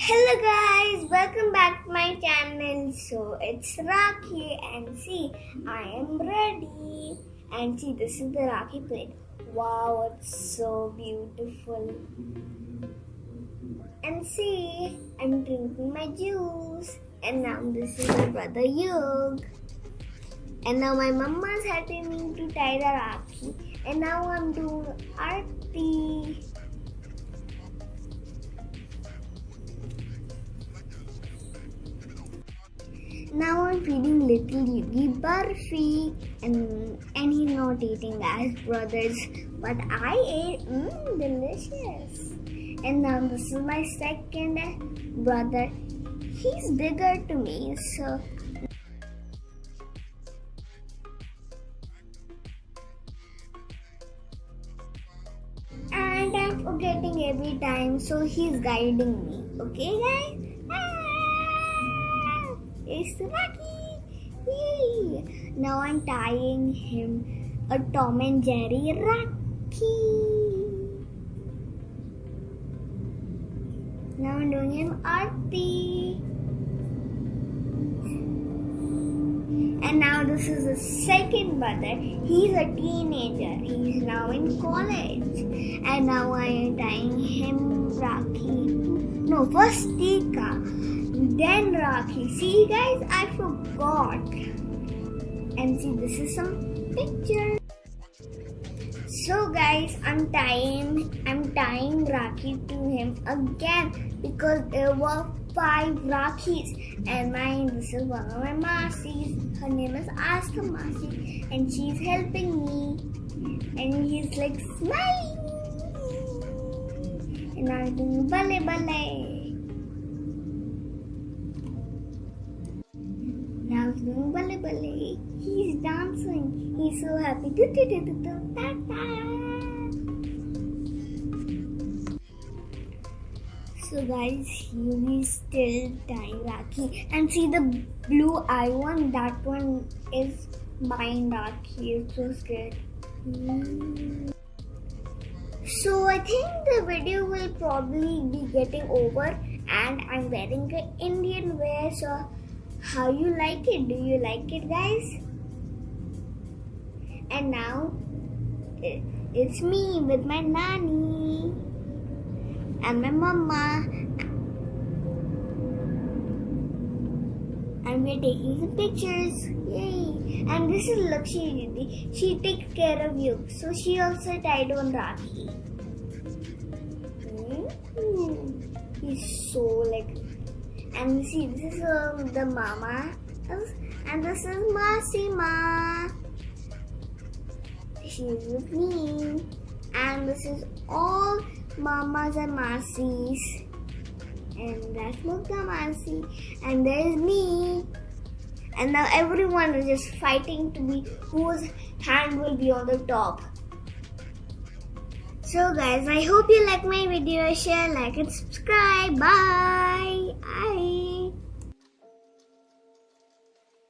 Hello guys, welcome back to my channel. So it's Rakhi and see, I am ready. And see, this is the Rakhi plate. Wow, it's so beautiful. And see, I'm drinking my juice. And now this is my brother Yug. And now my mama is helping me to tie the Rakhi. And now I'm doing arti. Now I'm feeding little Yugi Barfi and and he's not eating as brothers. But I ate mmm delicious. And now this is my second brother. He's bigger to me so. And I'm forgetting every time so he's guiding me. Okay guys it's Rakhi Yay. now I'm tying him a Tom and Jerry Rakhi now I'm doing him Arti And now this is the second brother. He's a teenager. He's now in college. And now I am tying him Rakhi. No, first Tika. Then Rakhi. See guys, I forgot. And see, this is some picture. So guys, I'm tying I'm tying Rakhi to him again because there were five Rakhis and mine this is one of my Masis. Her name is Asta Masi and she's helping me and he's like smiling and I'm doing ballet ballet. Doing ballet ballet. He's dancing. He's so happy. Do, do, do, do, do. So guys, he is still tying. And see the blue eye one, that one is mine Rakhi. It's so scared. So I think the video will probably be getting over and I'm wearing an Indian wear. So how you like it? Do you like it guys? And now it's me with my nanny and my mama and we're taking some pictures yay and this is Lakshmi she takes care of you so she also tied on Rakhi mm-hmm. he's so like and see this is uh, the mama and this is Masima she's with me and this is all mamas and masis. And that's Mukta Masi. And there's me. And now everyone is just fighting to be whose hand will be on the top. So guys, I hope you like my video. Share, like and subscribe. Bye. Bye.